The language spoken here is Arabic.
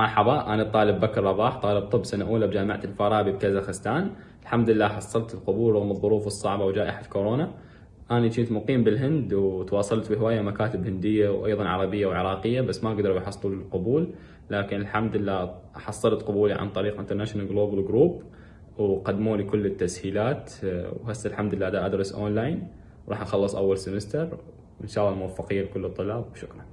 مرحبا أنا الطالب بكر رباح طالب طب سنة أولى بجامعة الفارابي بكازاخستان. الحمد لله حصلت القبول رغم الظروف الصعبة وجائحة كورونا. أنا كنت مقيم بالهند وتواصلت بهواية مكاتب هندية وأيضا عربية وعراقية بس ما قدروا يحصلوا القبول. لكن الحمد لله حصلت قبولي عن طريق International Global Group وقدموا لي كل التسهيلات. وهسه الحمد لله دا أدرس أونلاين وراح أخلص أول semester وإن شاء الله الموفقية لكل الطلاب. وشكرا